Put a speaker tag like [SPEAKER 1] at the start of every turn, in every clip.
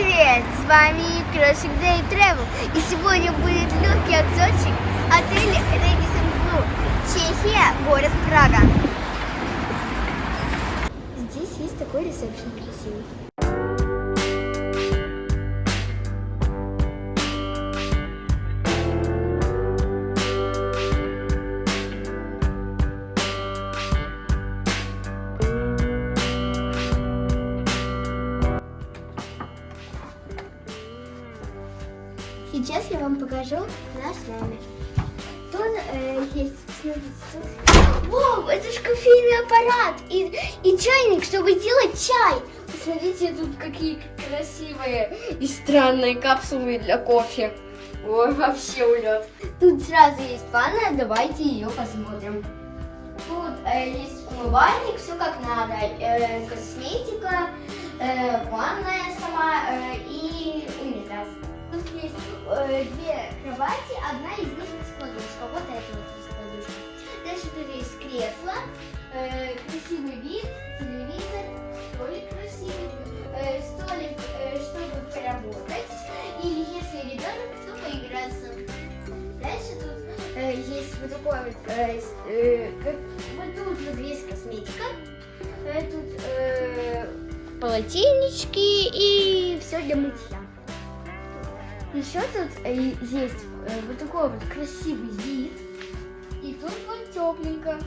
[SPEAKER 1] привет! С вами Крошик Дэй Тревел. И сегодня будет легкий обзорчик отеля Редисон Блу, Чехия, город Прага. Здесь есть такой ресепшн красивый. Сейчас я вам покажу наш номер. Тут э, есть, смотрите, тут. Воу, это же кофейный аппарат и, и чайник, чтобы делать чай. Посмотрите тут какие красивые и странные капсулы для кофе. Ой, вообще улет. Тут сразу есть ванна, давайте ее посмотрим. Тут э, есть умывальник, все как надо. Э, косметика, э, ванная сама э, и унитаз. Э, две кровати, одна из них есть подушка. Вот эта вот есть подушка. Дальше тут есть кресло, э, красивый вид, телевизор, столик красивый, э, столик, э, чтобы поработать. Или если ребенок, то поиграться. Дальше тут э, есть вот такой вот, э, э, как, вот тут вот есть косметика. Э, тут э, полотенечки и все для мытья. Еще тут э, есть э, вот такой вот красивый вид. И тут вот тепленько.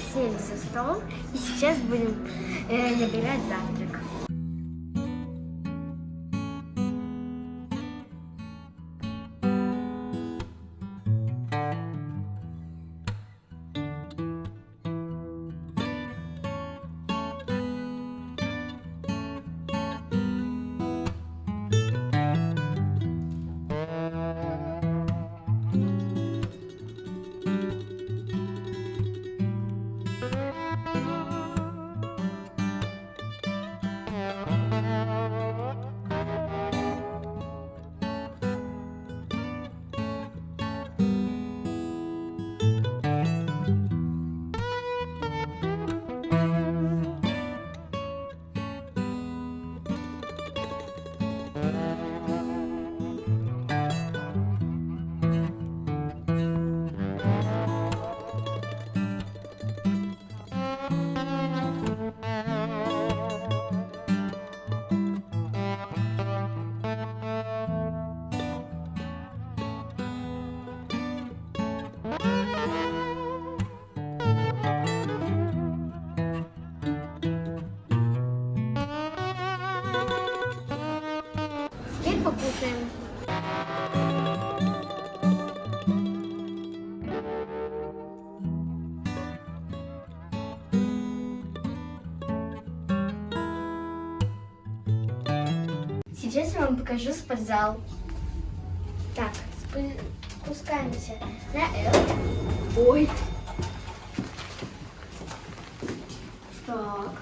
[SPEAKER 1] сели за стол и сейчас будем э, набирать завтрак. Сейчас я вам покажу спортзал. Так, спускаемся на L. Ой. Так. А?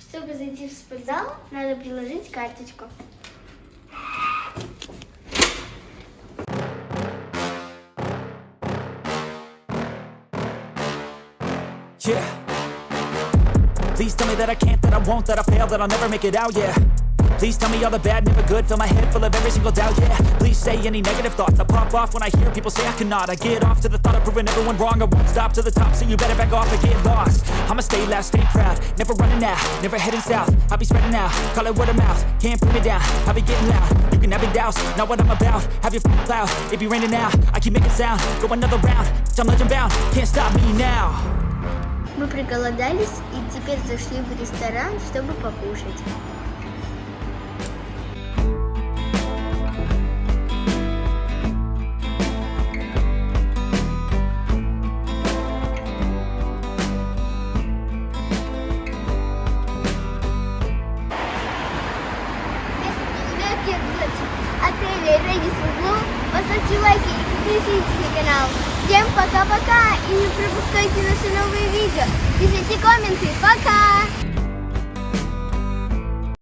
[SPEAKER 1] Чтобы зайти в спортзал, надо приложить карточку.
[SPEAKER 2] yeah Please tell me that I can't, that I won't, that I fail, that I'll never make it out, yeah Please tell me all the bad, never good Fill my head full of every single doubt, yeah Please say any negative thoughts I pop off when I hear people say I cannot I get off to the thought of proving everyone wrong I won't stop to the top, so you better back off or get lost I'ma stay loud, stay proud Never running out, never heading south I'll be spreading out, call it word of mouth Can't put me down, I'll be getting loud You can have it douse, not what I'm about Have your f***ing cloud, it be raining now I keep making sound, go another round time I'm legend bound, can't stop me now
[SPEAKER 1] Мы проголодались и теперь зашли в ресторан, чтобы покушать. отеле Редис Углу. Поставьте лайки и подпишитесь на канал. Всем пока-пока и не пропускайте наши новые видео. Пишите комменты. Пока!